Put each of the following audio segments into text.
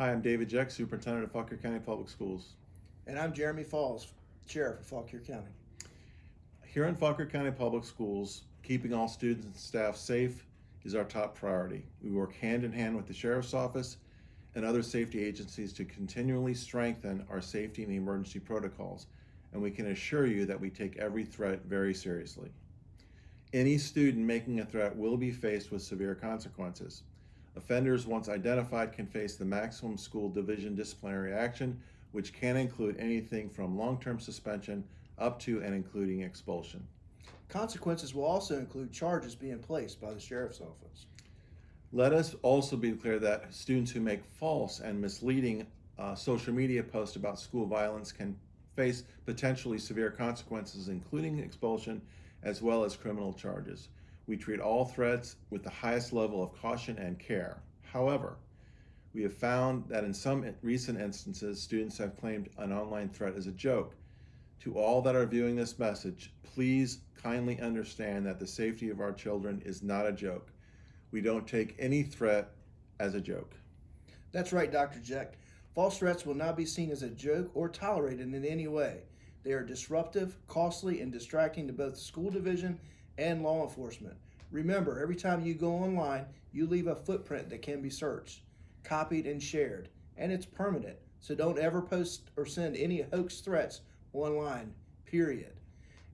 Hi, I'm David Jeck, Superintendent of Fauquier County Public Schools. And I'm Jeremy Falls, Sheriff of Fauquier County. Here in Fauquier County Public Schools, keeping all students and staff safe is our top priority. We work hand in hand with the Sheriff's Office and other safety agencies to continually strengthen our safety and emergency protocols, and we can assure you that we take every threat very seriously. Any student making a threat will be faced with severe consequences. Offenders, once identified, can face the maximum school division disciplinary action, which can include anything from long-term suspension up to and including expulsion. Consequences will also include charges being placed by the Sheriff's Office. Let us also be clear that students who make false and misleading uh, social media posts about school violence can face potentially severe consequences, including expulsion as well as criminal charges. We treat all threats with the highest level of caution and care. However, we have found that in some recent instances, students have claimed an online threat as a joke. To all that are viewing this message, please kindly understand that the safety of our children is not a joke. We don't take any threat as a joke. That's right, Dr. Jeck. False threats will not be seen as a joke or tolerated in any way. They are disruptive, costly, and distracting to both the school division and law enforcement. Remember, every time you go online, you leave a footprint that can be searched, copied, and shared, and it's permanent. So don't ever post or send any hoax threats online, period.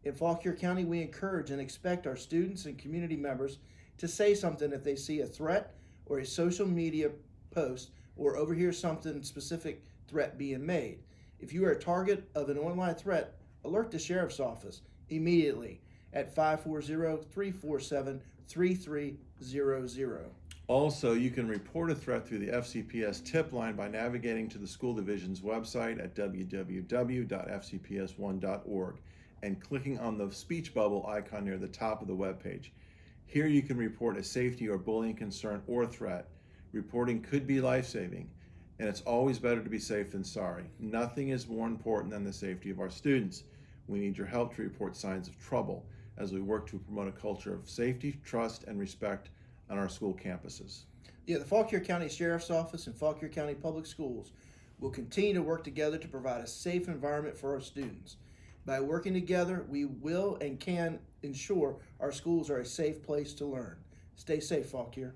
In Fauquier County, we encourage and expect our students and community members to say something if they see a threat or a social media post or overhear something specific threat being made. If you are a target of an online threat, alert the Sheriff's Office immediately at 540-347-3300. Also, you can report a threat through the FCPS tip line by navigating to the school division's website at www.fcps1.org and clicking on the speech bubble icon near the top of the web page. Here you can report a safety or bullying concern or threat. Reporting could be life-saving, and it's always better to be safe than sorry. Nothing is more important than the safety of our students. We need your help to report signs of trouble as we work to promote a culture of safety, trust, and respect on our school campuses. Yeah, the Fauquier County Sheriff's Office and Fauquier County Public Schools will continue to work together to provide a safe environment for our students. By working together, we will and can ensure our schools are a safe place to learn. Stay safe, Fauquier.